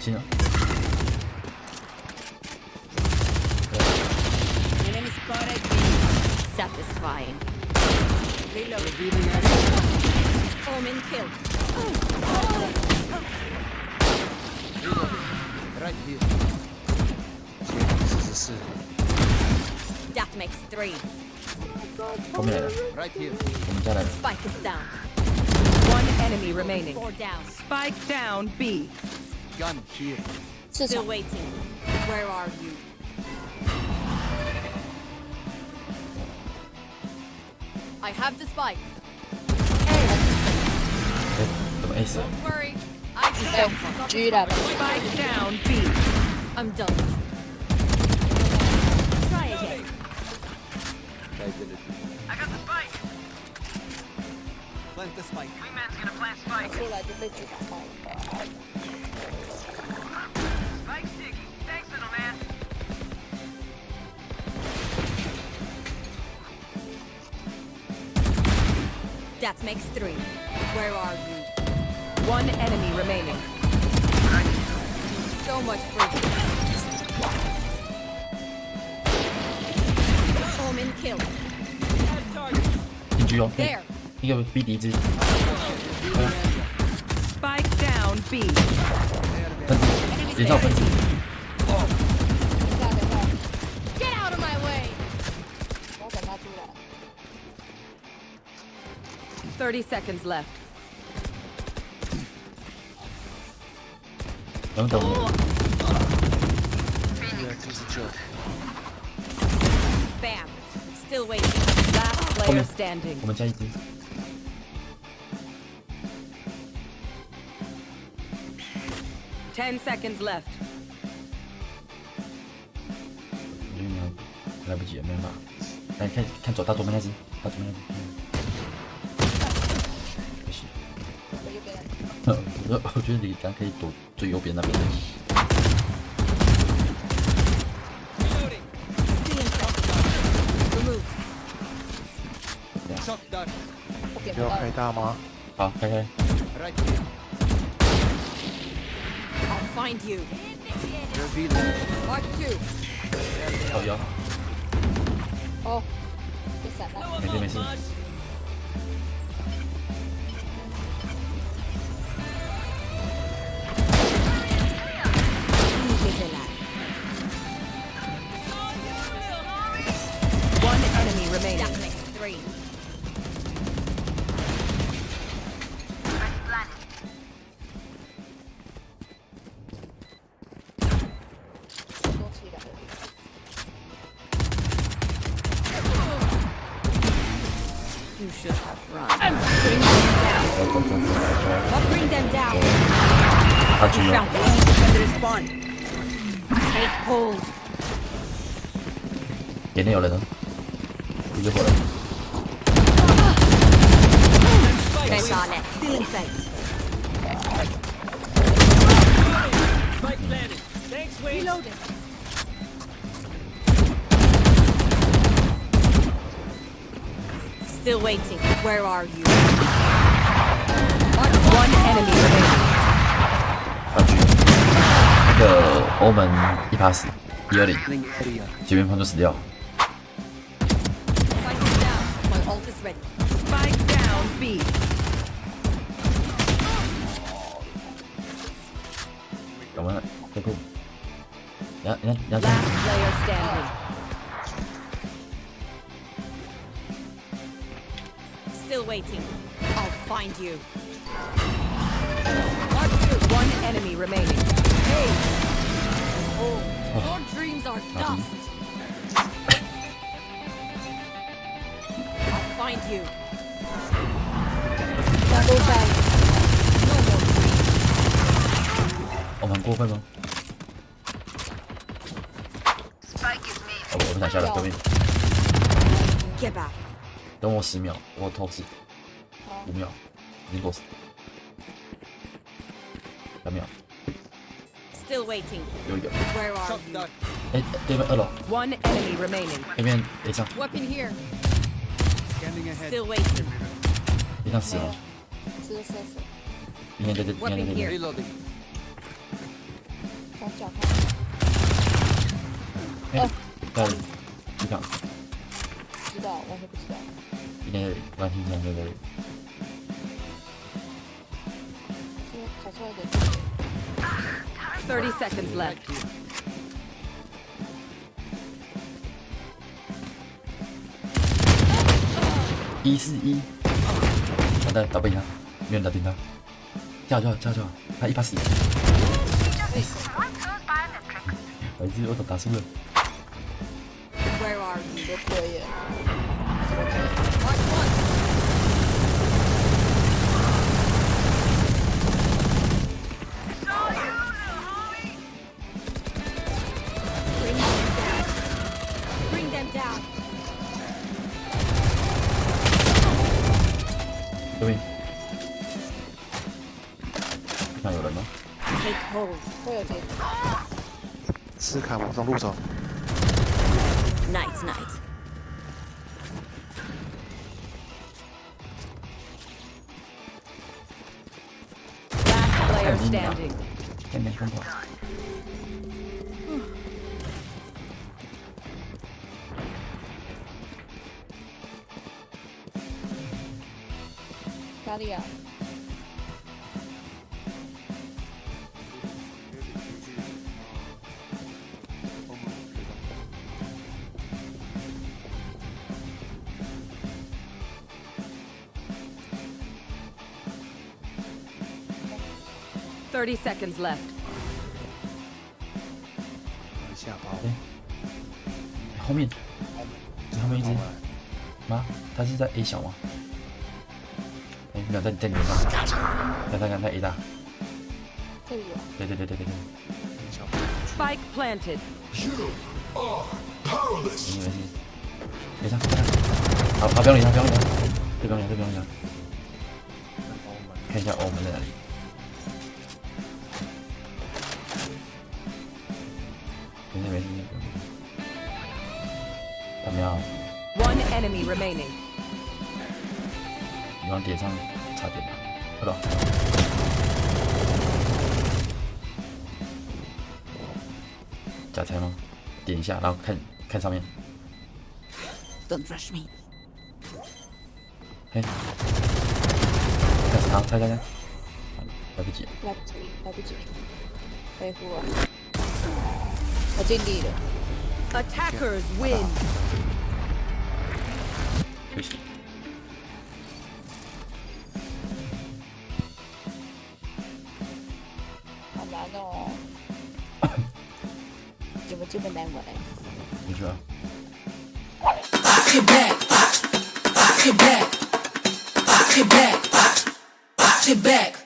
She Satisfying. Killed. Right here. Makes three. Come here. Right here. Spike is down. One enemy remaining. Four down. Spike down B gun here. Still waiting. Where are you? I have the spike. Hey. Don't worry. I can Dude, up. Spike down, B. I'm done. Try again. I got the spike. Plant the spike. Wingman's gonna plant spike. That makes three. Where are you? One enemy remaining. So much for Omen kill. Did you okay? There. You have a BD. Spike down B. 分子，连上分子，等一下，等一下， Get out of my way. 我要等他出来。 30 seconds left. 等等我。 Yeah, this is joke. Bam. Still waiting. Last player standing. 我们家一只， 10 seconds left. 我觉得你要来不及了，没办法。来看看左大左边那只，大左边那只。不行，我右边，我我觉得你咱可以躲最右边那边。不。要开大吗？好，开开。find you. Revealing. Mark two. Oh. Oh. You should have run. I'm bring them down. I'll bring them down. We found the need when they. Take hold. Tiene ole, ¿no? Yo Still waiting. Where are you? One enemy remaining. 他狙，那个欧门一趴死，一二零， Healing area. 前面方就死掉。 Fight it down. My ult is ready. Spike down B. 有没有？这步。人家人家人家 waiting. I'll find you. One enemy remaining. Hey. Oh, your dreams are dust. I'll find you. 那都在 No more dreams. 我们很过分吗？哦，我不想下了，对面。 Get back. 等我十秒，我透视。 五秒，已经过死。两秒， Still waiting. 有一个。 Where are Shot you? done. 哎，对面二楼， One enemy remaining. 那边脸上， Weapon here. Scanning ahead. Still waiting. 脸上死了。是是是，应该在这，应该在这边。 Reloading. 从脚看，哎，在机场，不知道，完全不知道。应该完全这样对不 对？是跑出来的。 30 seconds left. 一四一，好的，打不赢他，没人打赢他，叫叫叫叫，他一把死。我一直我都打输了。 Where are you? 对面。那有人吗。斯卡瓦中入手。nightsnightsnights 嗯嗯嗯。狂。哪里啊？30 seconds left. 一下包。后面，后面一只吗？他是在 A 小吗？ 哎，没有在在你上，在在在 A 大。这。对对对对对对，Spike planted. 没事没事，没事，好，好，不用理他，不用理他，这不用理他，这不用理他。看一下欧门在哪里。没事没事没事。怎么样？One enemy remaining. 你往点上插点吧，好吧？假拆吗？点一下，然后看看上面。Don't rush me. 嘿，开始好，拆拆拆，来不及。来不及，来不及，恢复了。我尽力了。Attackers win. 休息。no. Tiba-tiba nembak back. Tiba-tiba. back. Québec, it back.